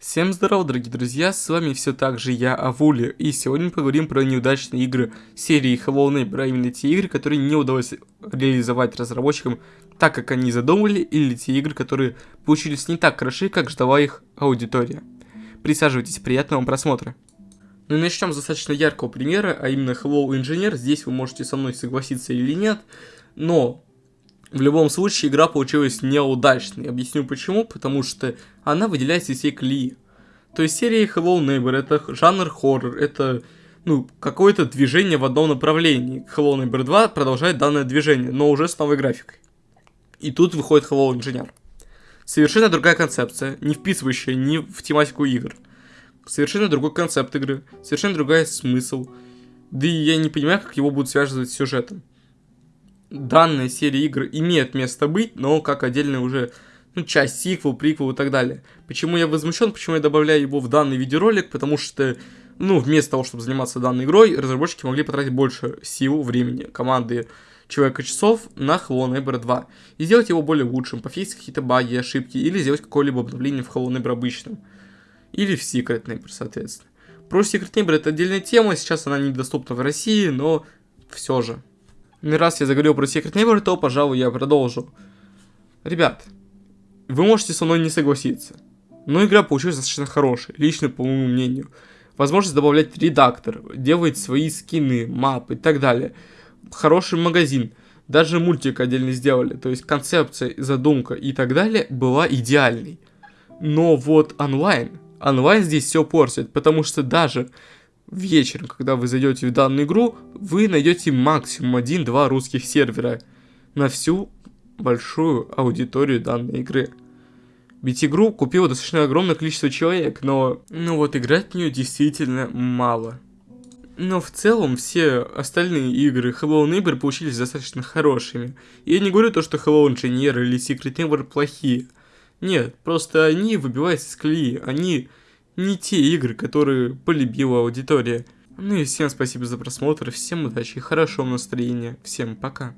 Всем здорова, дорогие друзья, с вами все так же я, Авули, и сегодня мы поговорим про неудачные игры серии Hello Neighbor, а именно те игры, которые не удалось реализовать разработчикам так, как они задумали, или те игры, которые получились не так хороши, как ждала их аудитория. Присаживайтесь, приятного вам просмотра. Ну и начнем с достаточно яркого примера, а именно Hello Engineer, здесь вы можете со мной согласиться или нет, но в любом случае, игра получилась неудачной. Объясню почему. Потому что она выделяется из всей колеи. То есть серия Hello Neighbor это жанр хоррор, это ну, какое-то движение в одном направлении. Hello Neighbor 2 продолжает данное движение, но уже с новой графикой. И тут выходит Hello Engineer. Совершенно другая концепция, не вписывающая ни в тематику игр. Совершенно другой концепт игры, совершенно другой смысл. Да и я не понимаю, как его будут связывать с сюжетом данная серия игр имеет место быть, но как отдельная уже ну, часть, сиквел, приквел и так далее. Почему я возмущен, почему я добавляю его в данный видеоролик, потому что, ну, вместо того, чтобы заниматься данной игрой, разработчики могли потратить больше сил, времени, команды, человека часов на Hello Neighbor 2 и сделать его более лучшим, пофиксить какие-то баги, ошибки, или сделать какое-либо обновление в Hello Neighbor обычном. Или в Secret Neighbor, соответственно. Про Secret Neighbor это отдельная тема, сейчас она недоступна в России, но все же. Ну раз я заговорил про Secret Neighbor, то, пожалуй, я продолжу. Ребят, вы можете со мной не согласиться, но игра получилась достаточно хорошая, лично по моему мнению. Возможность добавлять редактор, делать свои скины, мапы и так далее. Хороший магазин, даже мультик отдельно сделали, то есть концепция, задумка и так далее была идеальной. Но вот онлайн, онлайн здесь все портит, потому что даже вечером, когда вы зайдете в данную игру, вы найдете максимум 1-2 русских сервера на всю большую аудиторию данной игры. Ведь игру купило достаточно огромное количество человек, но ну вот играть в нее действительно мало. Но в целом все остальные игры Hello Neighbor получились достаточно хорошими. Я не говорю то, что Hello Engineer или Secret Neighbor плохие. Нет, просто они выбиваются из колеи, они не те игры, которые полюбила аудитория. Ну и всем спасибо за просмотр, всем удачи хорошего настроения. Всем пока.